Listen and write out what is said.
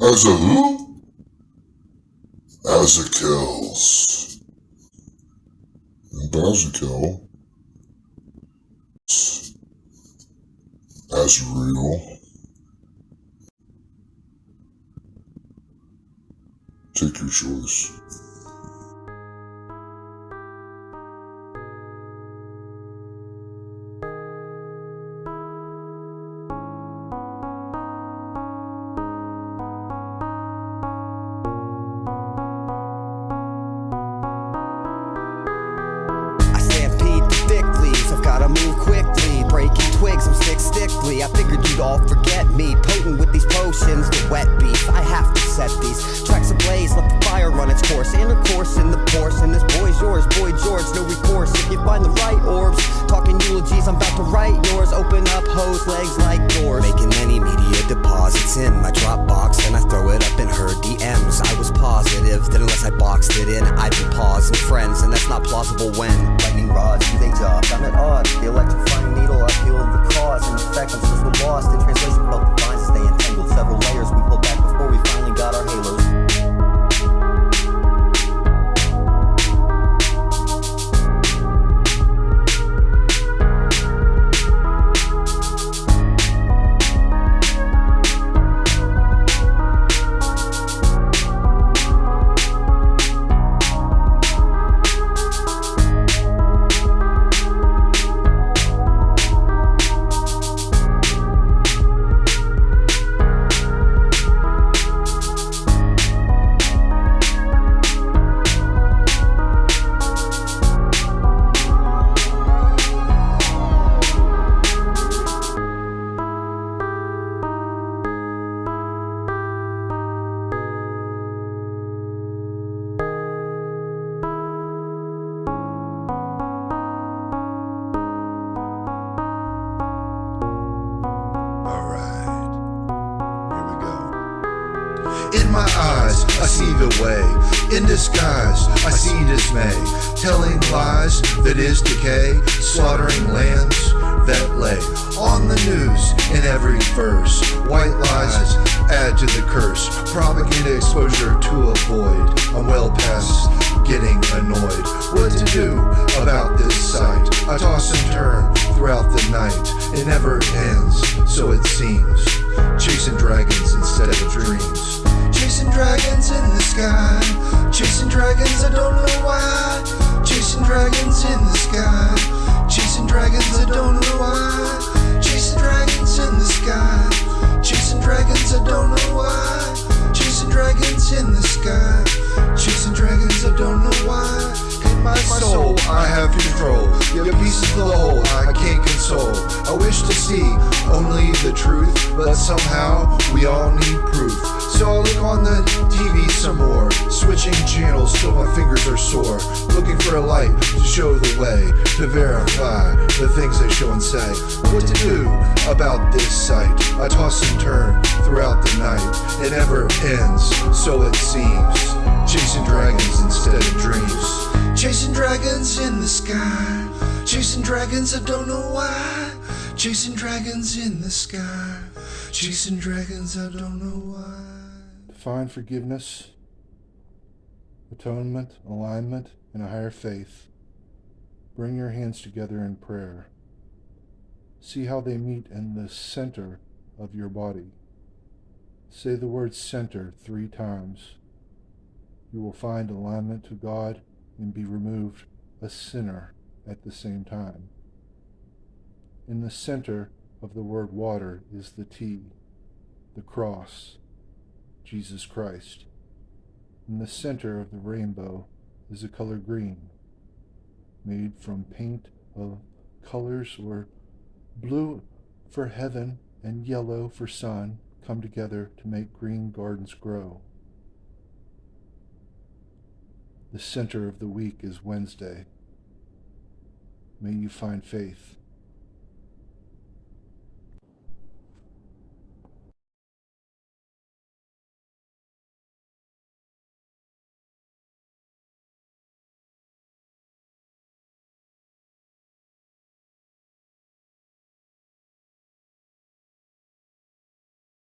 As a who? As a kills. And Bazakel. real. Take your choice. Breaking twigs, I'm stick stickly. I figured you'd all forget me. Potent with these potions, the wet beef. Unless I boxed it in, be pausing friends, and that's not plausible when lightning rods do they job. I'm at odds. The electrifying needle, I feel the cause and effect. I'm still lost in translation. Felt the vines as my eyes, I see the way. In disguise, I see dismay. Telling lies that is decay. Slaughtering lambs that lay. On the news, in every verse. White lies add to the curse. Propaganda exposure to avoid. I'm well past getting annoyed. What to do about this sight? I toss and turn throughout the night. It never ends, so it seems. Chasing dragons instead of dreams. Chasing dragons in the sky. Chasing dragons, I don't know why. Chasing dragons in the sky. Chasing dragons, I don't know why. Chasing dragons in the sky. Chasing dragons, I don't know why. Chasing dragons in the sky. Chasing dragons, I don't know why. In my soul, I have control. Your pieces of the whole, wish to see only the truth, but somehow we all need proof. So I'll look on the TV some more, switching channels till my fingers are sore. Looking for a light to show the way, to verify the things they show and say. What to do about this sight? I toss and turn throughout the night. It never ends, so it seems. Chasing dragons instead of dreams. Chasing dragons in the sky. Chasing dragons, I don't know why. Chasing dragons in the sky. Chasing dragons, I don't know why. Define forgiveness, atonement, alignment, and a higher faith. Bring your hands together in prayer. See how they meet in the center of your body. Say the word center three times. You will find alignment to God and be removed a sinner at the same time. In the center of the word water is the T, the cross, Jesus Christ. In the center of the rainbow is the color green, made from paint of colors or blue for heaven and yellow for sun come together to make green gardens grow. The center of the week is Wednesday. May you find faith.